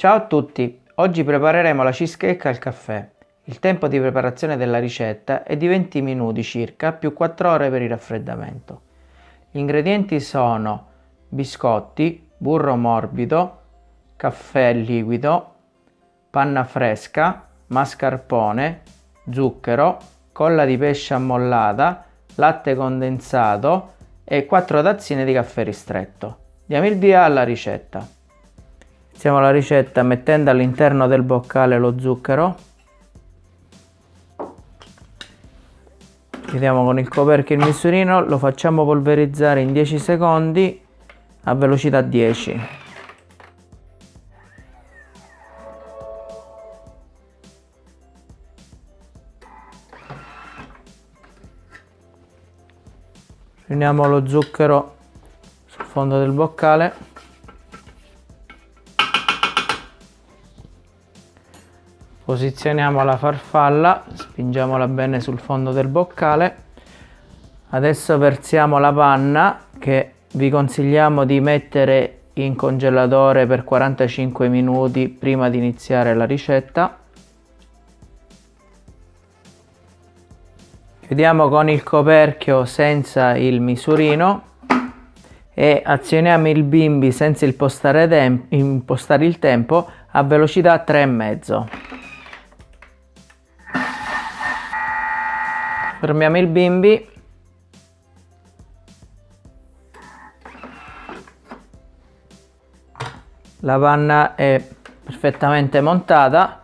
Ciao a tutti, oggi prepareremo la cheesecake al caffè. Il tempo di preparazione della ricetta è di 20 minuti circa più 4 ore per il raffreddamento. Gli ingredienti sono biscotti, burro morbido, caffè liquido, panna fresca, mascarpone, zucchero, colla di pesce ammollata, latte condensato e 4 tazzine di caffè ristretto. Diamo il via alla ricetta. Iniziamo la ricetta mettendo all'interno del boccale lo zucchero. Chiudiamo con il coperchio il misurino, lo facciamo polverizzare in 10 secondi a velocità 10. Riuniamo lo zucchero sul fondo del boccale. Posizioniamo la farfalla, spingiamola bene sul fondo del boccale. Adesso versiamo la panna che vi consigliamo di mettere in congelatore per 45 minuti prima di iniziare la ricetta. Chiudiamo con il coperchio senza il misurino e azioniamo il bimbi senza impostare, il tempo a velocità 3,5. Fermiamo il bimbi. La panna è perfettamente montata.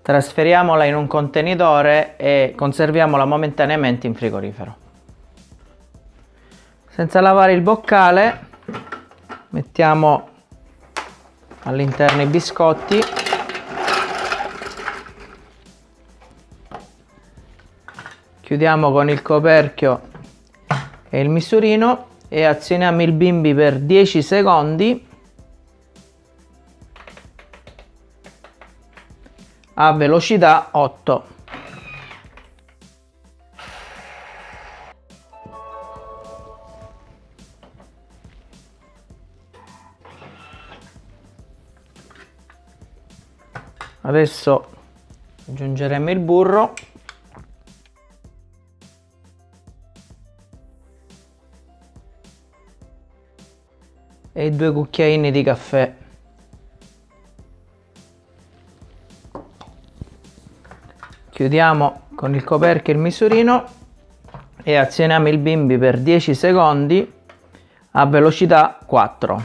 Trasferiamola in un contenitore e conserviamola momentaneamente in frigorifero. Senza lavare il boccale mettiamo all'interno i biscotti chiudiamo con il coperchio e il misurino e azioniamo il bimbi per 10 secondi. A velocità 8 adesso aggiungeremo il burro due cucchiaini di caffè. Chiudiamo con il coperchio il misurino e azioniamo il bimbi per 10 secondi a velocità 4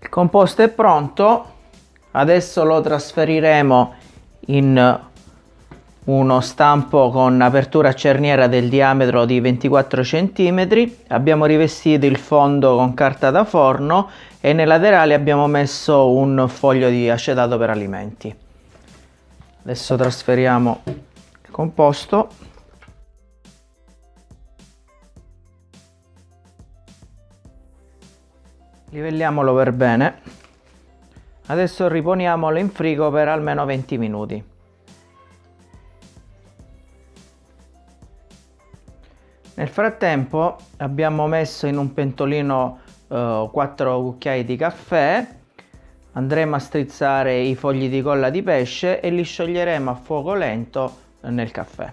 il composto è pronto adesso lo trasferiremo in uno stampo con apertura cerniera del diametro di 24 cm abbiamo rivestito il fondo con carta da forno e nei laterali abbiamo messo un foglio di acetato per alimenti. Adesso trasferiamo il composto. Livelliamolo per bene Adesso riponiamolo in frigo per almeno 20 minuti. Nel frattempo abbiamo messo in un pentolino eh, 4 cucchiai di caffè, andremo a strizzare i fogli di colla di pesce e li scioglieremo a fuoco lento nel caffè.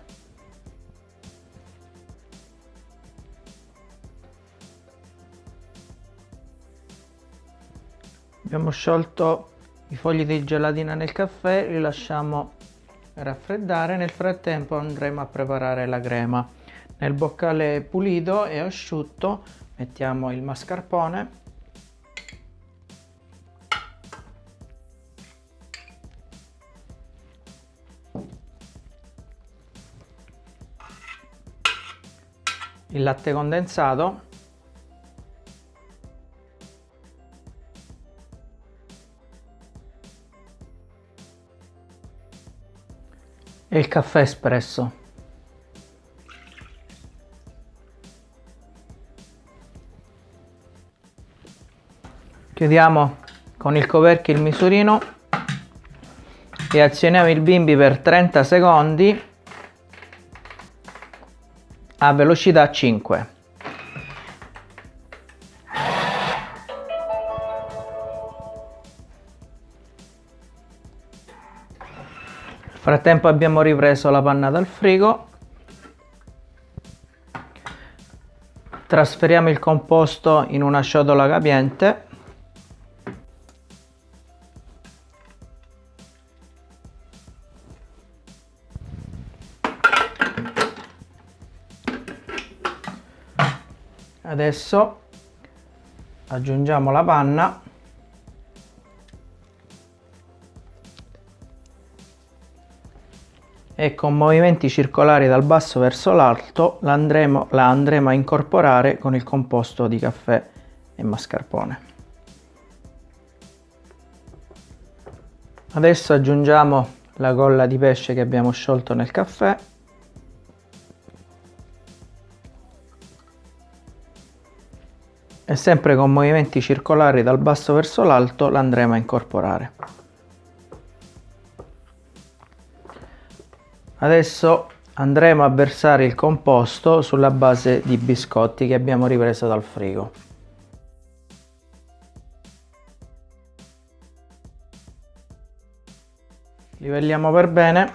Abbiamo sciolto i fogli di gelatina nel caffè li lasciamo raffreddare nel frattempo andremo a preparare la crema. Nel boccale pulito e asciutto mettiamo il mascarpone. Il latte condensato e il caffè espresso. Chiudiamo con il coperchio il misurino e azioniamo il bimbi per 30 secondi a velocità 5. Frattempo abbiamo ripreso la panna dal frigo. Trasferiamo il composto in una ciotola capiente adesso aggiungiamo la panna e con movimenti circolari dal basso verso l'alto la andremo, la andremo a incorporare con il composto di caffè e mascarpone. Adesso aggiungiamo la colla di pesce che abbiamo sciolto nel caffè e sempre con movimenti circolari dal basso verso l'alto l'andremo a incorporare. Adesso andremo a versare il composto sulla base di biscotti che abbiamo ripreso dal frigo. Livelliamo per bene.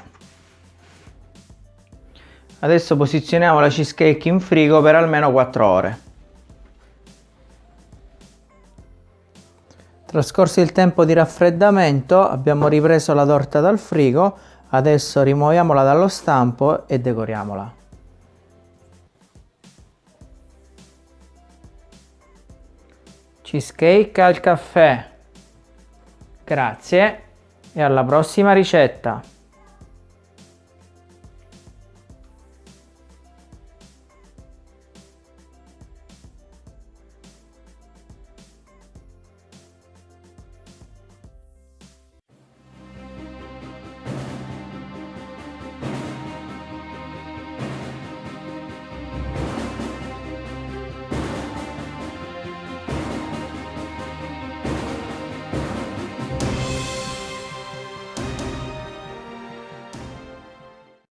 Adesso posizioniamo la cheesecake in frigo per almeno 4 ore. Trascorso il tempo di raffreddamento abbiamo ripreso la torta dal frigo, adesso rimuoviamola dallo stampo e decoriamola. Cheesecake al caffè. Grazie e alla prossima ricetta!